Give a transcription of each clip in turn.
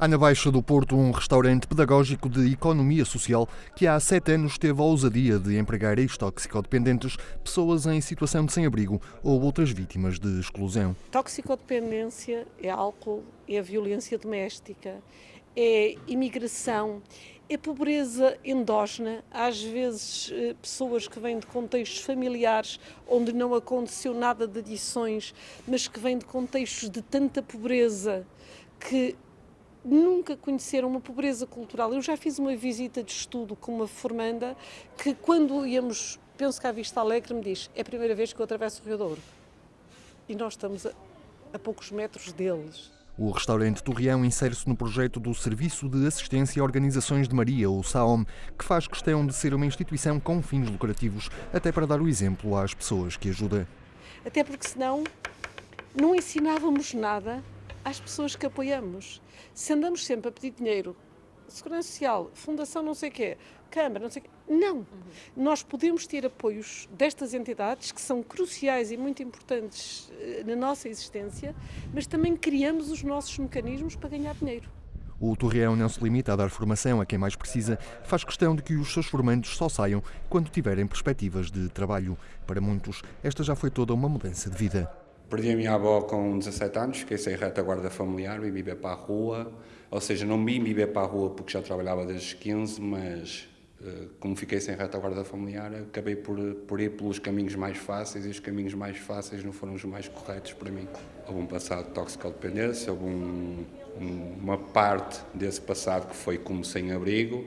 Há na Baixa do Porto um restaurante pedagógico de economia social que há sete anos teve a ousadia de empregar ex-toxicodependentes, pessoas em situação de sem-abrigo ou outras vítimas de exclusão. Toxicodependência é álcool, é violência doméstica, é imigração, é pobreza endógena, às vezes eh, pessoas que vêm de contextos familiares onde não aconteceu nada de adições, mas que vêm de contextos de tanta pobreza que nunca conheceram uma pobreza cultural. Eu já fiz uma visita de estudo com uma formanda que, quando íamos, penso que à Vista Alegre, me diz: é a primeira vez que eu atravesso o Rio Douro. E nós estamos a, a poucos metros deles. O restaurante Torreão insere-se no projeto do Serviço de Assistência a Organizações de Maria, o SAOM, que faz questão de ser uma instituição com fins lucrativos, até para dar o exemplo às pessoas que ajuda. Até porque senão não ensinávamos nada às pessoas que apoiamos. Se andamos sempre a pedir dinheiro, Segurança Social, Fundação não sei o quê, Câmara, não sei o quê, não. Uhum. Nós podemos ter apoios destas entidades que são cruciais e muito importantes eh, na nossa existência, mas também criamos os nossos mecanismos para ganhar dinheiro. O Torreão não se limita a dar formação a quem mais precisa, faz questão de que os seus formandos só saiam quando tiverem perspectivas de trabalho. Para muitos, esta já foi toda uma mudança de vida. Perdi a minha avó com 17 anos, fiquei sem retaguarda familiar, vim viver para a rua, ou seja, não vim viver para a rua porque já trabalhava desde os 15, mas eh, como fiquei sem retaguarda familiar, acabei por, por ir pelos caminhos mais fáceis e os caminhos mais fáceis não foram os mais corretos para mim. Houve um passado de toxicodependência, houve um, uma parte desse passado que foi como sem-abrigo,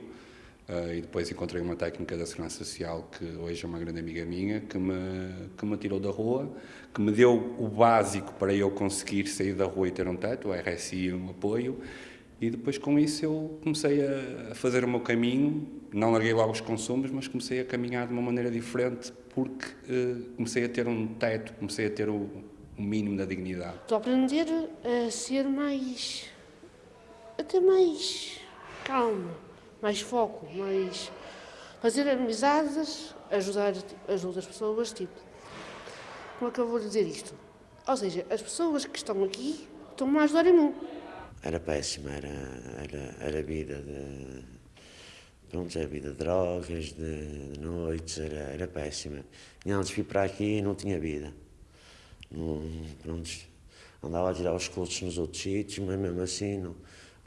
Uh, e depois encontrei uma técnica da Segurança Social, que hoje é uma grande amiga minha, que me, que me tirou da rua, que me deu o básico para eu conseguir sair da rua e ter um teto, o RSI e um apoio, e depois com isso eu comecei a fazer o meu caminho, não larguei logo os consumos, mas comecei a caminhar de uma maneira diferente, porque uh, comecei a ter um teto, comecei a ter o, o mínimo da dignidade. Estou a aprender a ser mais... a ter mais calma mais foco, mais fazer amizades, ajudar as outras pessoas, tipo. Como é que eu vou dizer isto? Ou seja, as pessoas que estão aqui estão-me a ajudar em mim. Era péssima, era, era, era vida de. Pronto, era vida de drogas, de, de noites, era, era péssima. E antes fui para aqui e não tinha vida. Não, pronto, andava a tirar os cultos nos outros sítios, mas mesmo assim não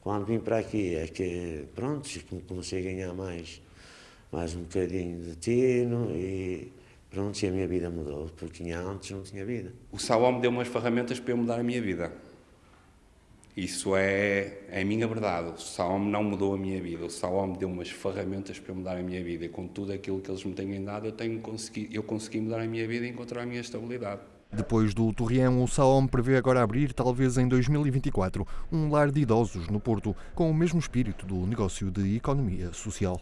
quando vim para aqui é que, pronto, comecei a ganhar mais, mais um bocadinho de tino e pronto, e a minha vida mudou, porque antes não tinha vida. O Salom me deu umas ferramentas para eu mudar a minha vida. Isso é, é a minha verdade. O Salom não mudou a minha vida. O Salom me deu umas ferramentas para eu mudar a minha vida. E com tudo aquilo que eles me têm dado, eu, tenho consegui, eu consegui mudar a minha vida e encontrar a minha estabilidade. Depois do Torreão, o Saom prevê agora abrir, talvez em 2024, um lar de idosos no Porto, com o mesmo espírito do negócio de economia social.